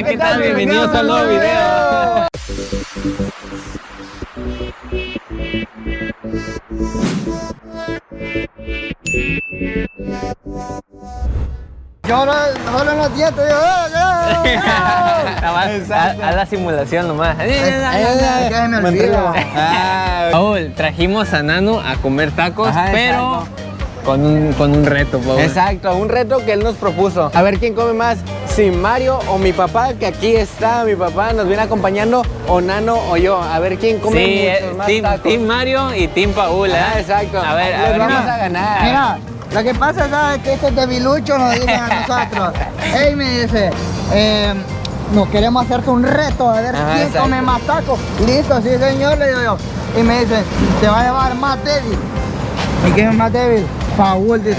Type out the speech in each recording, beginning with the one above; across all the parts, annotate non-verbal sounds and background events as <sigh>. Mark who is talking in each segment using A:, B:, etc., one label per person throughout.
A: Hola, ¿qué tal? Bienvenidos a un nuevo video.
B: Yo ahora solo ¡ah, ah, <laughs> ah!
A: Nada más, haz haz la simulación nomás.
B: Olvida.
A: Paul, trajimos a Nano a comer tacos, pero con un, con un reto, Paul.
C: Exacto, un reto que él nos propuso. A ver quién come más, si Mario o mi papá, que aquí está mi papá, nos viene acompañando, o Nano o yo. A ver quién come
A: Sí,
C: muchos
A: eh,
C: más
A: team,
C: tacos.
A: team Mario y Team Paul, ¿eh?
C: Ah, exacto.
A: A ver, a
C: Les
A: ver.
C: vamos a ganar.
B: Mira, lo que pasa ¿sabes? que estos debiluchos nos dicen a nosotros. <laughs> Ey, me dice, eh, nos queremos hacerte un reto a ver
C: Ajá,
B: quién
C: exacto.
B: come más tacos. Listo, sí señor, le digo yo. Y me dice, te va a llevar más débil. ¿Y quién es más débil? Paul, yo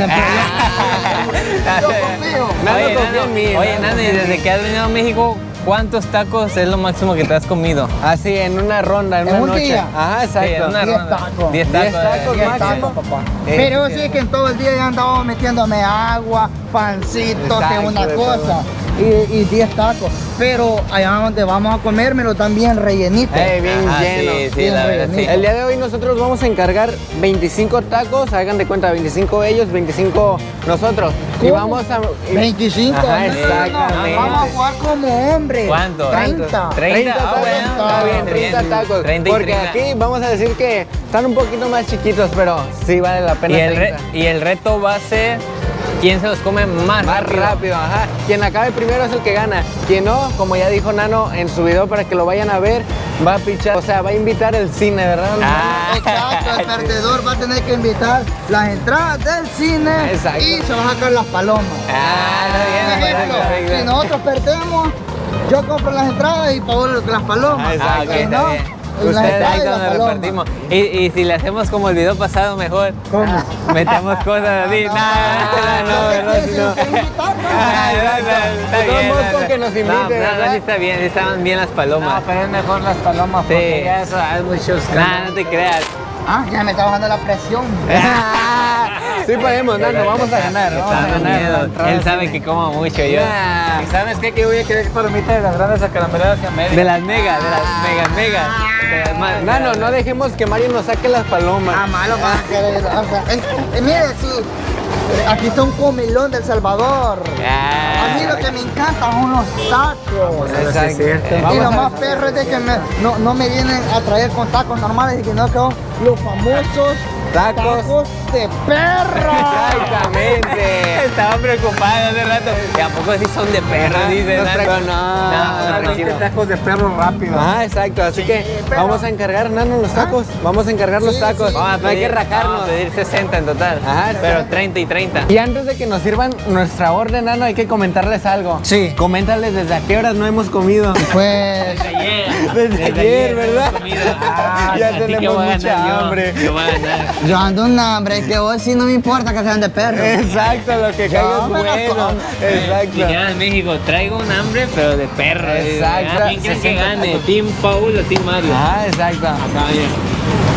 B: confío.
C: Nano
A: Oye,
C: confía en mí,
A: oye,
C: Nano
A: Nano, y desde que has venido a México, ¿cuántos tacos es lo máximo que te has comido?
C: Así, en una ronda, en,
B: ¿En
C: una
B: un
C: noche.
B: día?
C: Ajá,
A: Sí, en
C: exacto.
A: una
B: Diez
A: ronda.
B: tacos.
A: 10
C: Diez
A: tacos.
C: tacos,
A: eh.
B: Diez
C: máximo.
B: tacos, papá.
C: Eh,
B: Pero
C: sí.
B: sí que en todo el día ya andaba metiéndome agua, pancitos,
C: Exacto,
B: una
C: de
B: cosa.
C: todo.
B: Y, y 10 tacos. Pero allá donde vamos a comérmelo también rellenito.
C: Ey, bien
A: Ajá,
C: lleno.
A: Sí, sí,
B: Bien
A: la verdad, sí.
C: El día de hoy nosotros vamos a encargar 25 tacos, hagan de cuenta, 25 ellos, 25 nosotros. Y
B: ¿Cómo?
C: vamos a... y-
B: 25.
C: Ajá, exactamente.
B: Vamos a jugar como hombres.
A: ¿Cuánto?
B: 30.
A: 30, ah,
C: tacos,
A: bueno,
C: está bien, 30
A: bien.
C: tacos.
A: 30 y
C: porque
A: 30.
C: aquí vamos a decir que están un poquito más chiquitos, pero sí vale la pena.
A: Y el, re-
C: 30.
A: y el reto va a ser quién se los come más,
C: Más rápido, ajá. Quien acabe primero es el que gana. Quien no, como ya dijo Nano en su video para que lo vayan a ver, va a pichar, o sea, va a invitar el cine, ¿verdad?
A: Ah.
B: Exacto, el <laughs> perdedor va a tener que invitar las entradas del cine
C: Exacto.
B: y se va a sacar las palomas.
A: Ah, bien,
B: Ejemplo,
A: perfecto.
B: si nosotros perdemos, yo compro las entradas y Paolo las palomas.
C: Ah,
A: Ah, está
B: no, entradas
A: ahí cuando repartimos. Y, y si le hacemos como el video pasado, mejor
B: ¿Cómo? <laughs>
A: metemos cosas así.
B: No,
A: Nah,
B: no,
A: no,
B: no,
A: no,
B: no,
A: no, no.
B: no, no, no, no.
A: Ah, no, no, está bien, <laughs> no, no.
C: nos invite,
A: No, no, no, está bien, sí estaban bien las palomas.
B: pero es mejor las palomas
A: porque ya
B: eso hay muchos
A: Nah, no te creas.
B: Ah, ya me está bajando la presión. <laughs>
C: sí podemos, Nano, vamos a ganar. Vamos a ganar.
A: Él sabe que como mucho yo.
D: ¿Y sabes qué? Que voy a querer palomitas de las grandes acarameladas y a media.
A: De las megas, de las mega mega.
C: Nano, no dejemos que Mario nos saque las palomas.
B: Ah, malo van a querer. o sea, eh, eh, mire, sí. Aquí está un comilón del Salvador. A mí lo que me encanta son los tacos.
C: Exacto.
B: Y lo más perro es de que me- no, no me vienen a traer con tacos normales, y que no que son los famosos
C: Tacos.
B: tacos de perro. <laughs>
C: Exactamente.
A: Estaba preocupado hace rato. ¿Y a poco sí son de perro? Dice
C: Nos
A: Nano.
C: traigo- no,
A: no,
C: tranquilo.
D: tacos de perro rápido.
C: Ah, exacto. Así que
B: pero-
C: vamos a encargar, Nano, los tacos. Vamos a encargar los tacos.
B: sí.
A: Vamos a
C: No hay que rajarnos.
A: vamos a pedir 60 en total.
C: Ajá,
A: pero
C: exacto.
A: 30 y 30.
C: Y antes de que nos sirvan nuestra orden, Nano, hay que comentarles algo.
B: Sí.
C: Coméntales desde a qué horas no hemos comido.
B: Pues <laughs>
C: Desde ayer, ¿verdad? <laughs>
A: Ah,
C: Ya tenemos mucha hambre.
A: Yo
B: ando un hambre, que vos sí no me importa que sean de perro.
C: Exacto, lo que caiga
B: No,
C: es
B: pero
C: bueno. Exacto.
A: Dijeron en México, traigo un hambre, pero de perro.
C: Exacto.
A: ¿Quién quiere que
C: 60
A: gane? ¿Team Paul o Team Mario?
C: Ah, exacto.
A: Acá,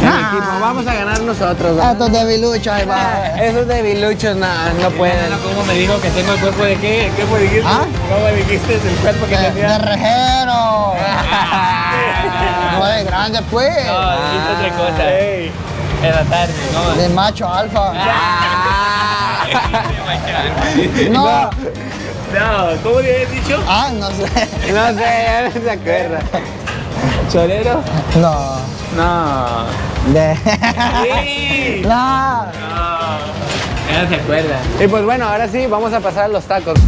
B: Ah.
C: equipo, vamos a ganar nosotros.
B: Ah,
C: ¿verdad?
B: Estos debiluchos, ahí va. <laughs>
C: Esos debiluchos no, no pueden.
D: ¿Cómo me dijo que tengo el cuerpo de qué? ¿Qué fue dijiste?
B: ¿Ah?
D: ¿Cómo dijiste el cuerpo que
B: De, de
D: tenía?
B: rejero. <laughs> No de grande, pues.
A: No, dijiste otra cosa.
D: Ey.
A: En la tarde, no.
B: De macho alfa. <laughs> No.
A: No, ¿cómo le habías dicho?
B: Ah, no sé.
C: No sé, ya no se acuerda.
A: ¿Chorero?
B: No.
A: No.
B: De.
A: Sí.
B: No.
A: No. Ya no se acuerda.
C: Y pues bueno, ahora sí, vamos a pasar a los tacos.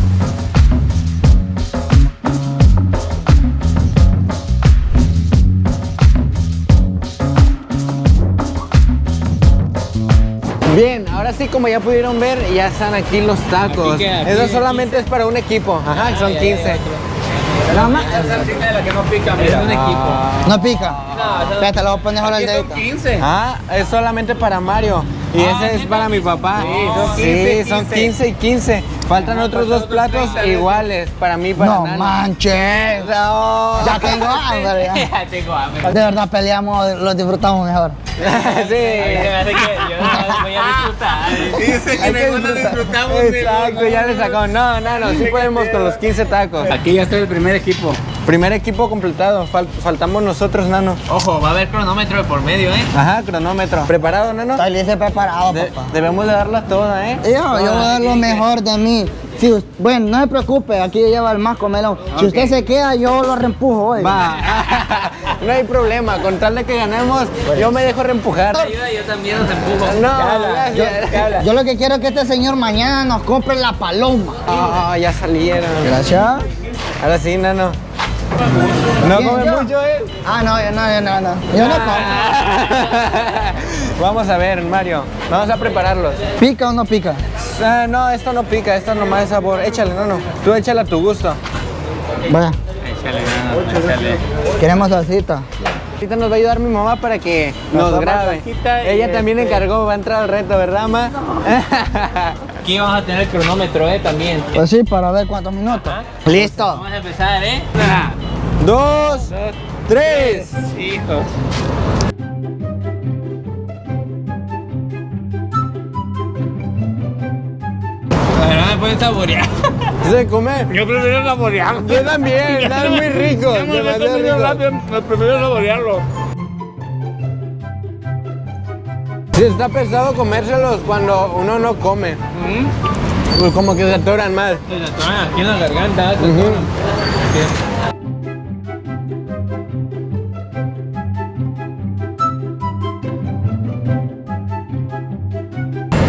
C: Bien, ahora sí, como ya pudieron ver, ya están aquí los tacos.
A: Aquí que- aquí
C: Eso solamente es para un equipo. Ajá, son
A: ya,
C: 15.
A: ya,
B: Nada más.
D: Esa salsita de la que no pica,
A: Es un equipo.
B: No pica.
A: No,
B: Espérate, lo voy a poner ahora el
D: Aquí son
B: dedito.
D: 15.
C: Ah, es solamente para Mario. Y
A: Ah,
C: ese es para mi papá.
A: Sí, son
C: Sí,
A: 15,
C: son
A: 15.
C: 15 y 15. Faltan otros dos platos iguales para mí, para
B: No manches.
C: No.
B: Ya tengo hambre. <laughs> ya.
A: Ya tengo hambre.
B: De verdad peleamos, lo disfrutamos mejor. <laughs>
A: Se me
C: sí.
A: hace que yo voy a disfrutar.
C: Dice que mejor lo disfrutamos. Exacto, ya le sacamos. No, no, no, sí podemos con los 15 tacos.
D: Aquí ya está el primer equipo.
C: Primer equipo completado, fal- faltamos nosotros, Nano.
A: Ojo, va a haber cronómetro de por medio, ¿eh?
C: Ajá, cronómetro. ¿Preparado, Nano?
B: Estoy listo preparado,
C: De-
B: papá.
C: debemos de darla toda, ¿eh?
B: Yo, yo voy a dar lo mejor de mí. Si bueno, no se preocupe, aquí lleva el más comelón. Si usted se queda, yo lo reempujo hoy.
C: Va, <laughs> no hay problema, con tal de que ganemos, yo me dejo reempujar.
A: Ayuda, yo también los empujo.
C: No,
B: Yo, lo que quiero es que este señor mañana nos compre la paloma.
C: Ah, ya salieron.
B: Gracias.
C: Ahora sí, Nano. No
B: ¿Quién,
C: come
B: yo?
C: mucho, ¿eh?
B: Ah, no, yo no, yo no, no. Yo no como. <laughs>
C: Vamos a ver, Mario. Vamos a prepararlos.
B: ¿Pica o no pica?
C: Ah, no, esto no pica, esto nomás es sabor. Échale, Nano. Tú échale a tu gusto.
B: Vaya,
A: Échale, nano, échale.
B: queremos salsita.
C: Ahorita nos va a ayudar mi mamá para que nos grabe. Ella también
D: este-
C: encargó, va a entrar al reto, ¿verdad, ma? <laughs>
A: Aquí vamos a tener cronómetro, ¿eh? También.
B: Pues sí, para ver cuántos minutos. Listo.
A: Vamos a empezar, ¿eh? Una,
C: Dos, tres.
A: Hijo. La verdad me pueden saborear.
C: ¿Se come?
D: Yo prefiero saborearlo.
C: Yo también, <laughs> están muy ricos.
D: Me prefiero saborearlo.
C: Sí, está pesado comérselos cuando uno no come. Pues Como que se atoran más.
A: Se atoran aquí en la garganta. se.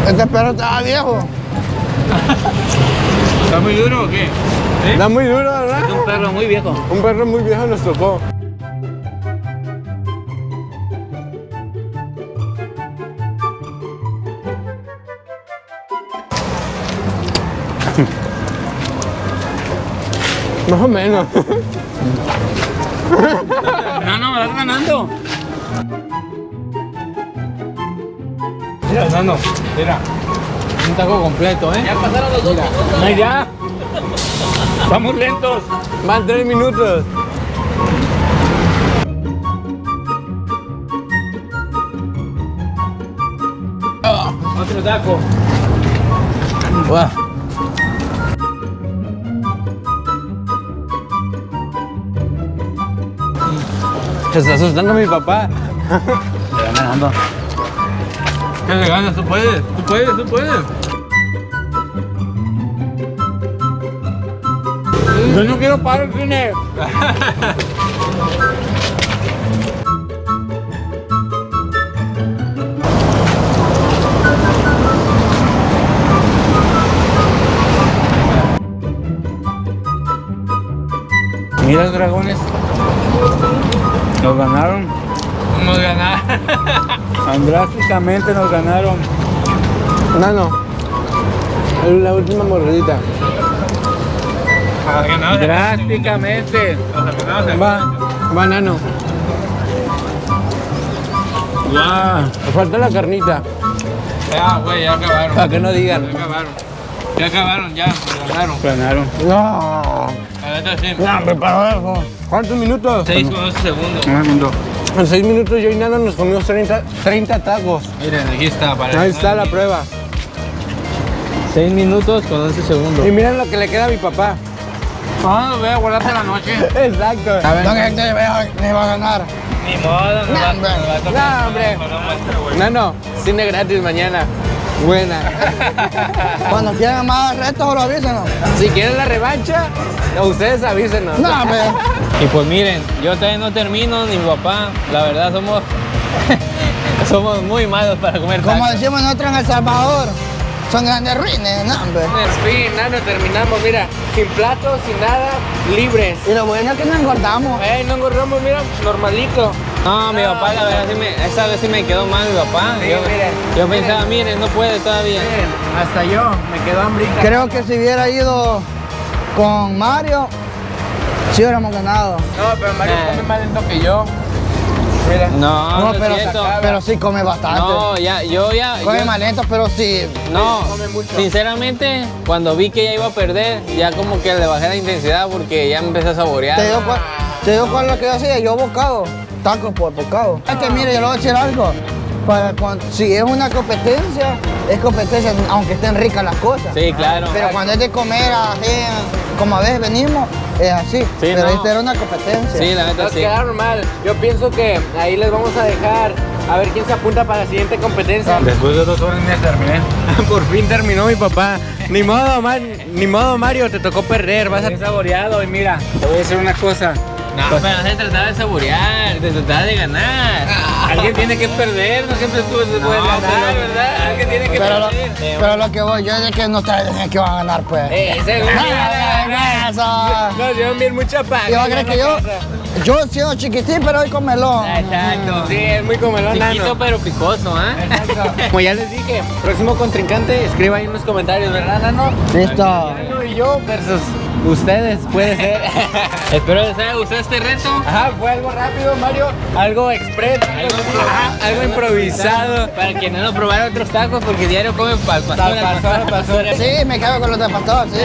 B: Este perro estaba viejo.
A: ¿Está muy duro o qué?
C: Está muy duro, ¿verdad?
A: Es un perro muy viejo.
C: Un perro muy viejo nos tocó. Más o menos.
A: No, no, vas ganando. Mira, Nano, mira. Un taco completo, ¿eh? Ya pasaron los dos minutos.
D: No, ya. Vamos lentos.
C: Van tres minutos.
A: Otro taco.
C: Buah. Se está asustando mi papá. <laughs>
A: ¿Qué le ganas? Tú puedes, tú puedes, tú puedes.
D: Yo no quiero parar el cine. Mira, dragones. Nos ganaron.
A: Nos ganaron. <laughs>
D: Drásticamente nos ganaron.
C: Nano. Es la última mordidita.
D: Drásticamente.
C: Va, va, Nano.
D: Guau.
C: Me falta la carnita.
A: Ya, güey, ya acabaron.
C: Para que no digan.
A: Ya acabaron. Ya acabaron, ya. Nos ganaron.
D: Ganaron.
C: No.
A: La neta sí.
B: Para eso.
C: ¿Cuántos minutos?
A: 6 con 12 segundos.
D: Un segundo.
C: En seis minutos yo y Nano nos comimos 30, 30 tacos.
A: Miren, aquí está. Para
C: Ahí está la prueba.
A: 6 minutos con 11 segundos.
C: Y miren lo que le queda a mi papá.
D: Ah, voy a guardarte la noche. <laughs>
C: Exacto.
B: No, que te va me va a ganar.
A: Ni modo, no
B: va- hombre.
A: va a tocar.
C: No, hombre.
A: Güey.
C: Nano, cine gratis mañana. Buena.
B: Cuando quieran más retos, lo avísenos.
C: Si quieren la revancha, ustedes avísenos.
B: No, hombre.
A: Y pues miren, yo todavía no termino, ni mi papá. La verdad somos <laughs> somos muy malos para comer
B: Como
A: tacos.
B: decimos nosotros en El Salvador, son grandes ruines, no, hombre.
C: Sí, Nano, terminamos, mira, sin platos, sin nada, libres.
B: Y lo bueno es que no engordamos.
C: Ey, no engordamos, mira, normalito.
A: No, mi papá, la verdad, sí me, esa vez sí me quedó mal mi papá.
C: Sí,
A: yo,
C: miren,
A: yo
C: miren.
A: pensaba, miren, no puede todavía.
C: Miren, hasta yo, me quedó hambrita.
B: Creo que si hubiera ido con Mario, sí hubiéramos ganado.
C: No, pero Mario
A: Eh.
C: come más lento que yo.
D: Mira.
A: No, no,
B: No, pero,
A: es cierto.
B: pero sí come bastante.
A: No, ya, yo ya.
B: come
A: yo-
B: más lento, pero sí.
A: No,
C: come mucho.
A: sinceramente, cuando vi que ya iba a perder, ya como que le bajé la intensidad porque ya me empecé a saborear.
B: ¿Te dio, cuál, ¿Te dio cuál lo que yo hacía? Yo bocado, tacos por bocado. Es que mire, yo le voy a decir algo. Para cuando, si es una competencia, es competencia, aunque estén ricas las cosas.
A: Sí, claro.
B: Pero cuando es de comer así, como a veces venimos, es así. pero
A: no.
B: esta era una competencia.
A: Sí, la neta
C: Nos
A: sí.
C: quedaron mal. Yo pienso que ahí les vamos a dejar a ver quién se apunta para la siguiente competencia.
D: Después de dos horas ya terminé. <laughs>
C: Por fin terminó mi papá. Ni modo, man, ni modo, Mario, te tocó perder. Vas a
D: Bien saboreado y mira, te voy a decir una cosa.
A: No, pero no se trataba de saborear, se trataba de ganar.
D: Alguien tiene que perder, no siempre tú se puede ganar,
A: pero-
D: ¿verdad? Alguien tiene que
B: Pero lo,
D: perder.
B: pero lo que voy, yo es que no traen que van a ganar, pues.
C: Eh, seguro. <laughs>
B: Eso.
C: Nos dieron bien mucha paga.
B: ¿Y va a creer que yo, yo siendo chiquitín, pero hoy comelón?
A: Exacto.
C: Sí, es muy comelón,
A: Chiquito
C: nano.
A: pero picoso, ¿ah? <laughs>
C: Como ya les dije, próximo contrincante, escriba ahí en los comentarios, ¿verdad, Nano?
B: Listo.
C: Nano y yo versus ustedes, puede ser. <laughs>
A: Espero les haya gustado este reto.
C: Ajá, fue algo rápido, Mario. Algo express, algo, ajá, algo improvisado.
A: Para que no probara otros tacos porque diario comen pal pastor.
C: Al pastor, al pastor. <laughs>
B: Sí, me quedo con los sí.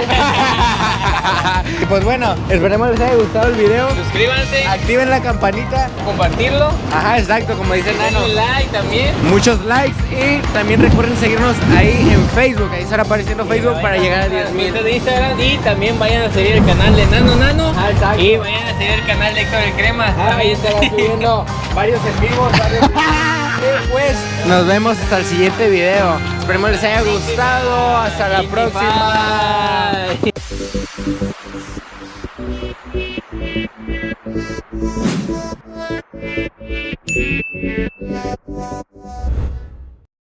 C: y pues bueno, esperemos les haya gustado el video.
A: Suscríbanse,
C: Activen la campanita.
A: compartirlo,
C: Ajá, exacto, como dice Nano.
A: like también.
C: Muchos likes y también recuerden seguirnos ahí en Facebook. Ahí estará apareciendo Facebook para llegar a 10 mil.
A: de Instagram y también vayan a seguir el canal de Nano Nano
C: Ah,
A: y vayan a seguir el canal de Héctor el Crema.
C: Ahí estará subiendo <laughs> varios en vivos, varios pues nos vemos hasta el siguiente video. Esperemos les haya gustado. Hasta la próxima.
A: Bye. <laughs>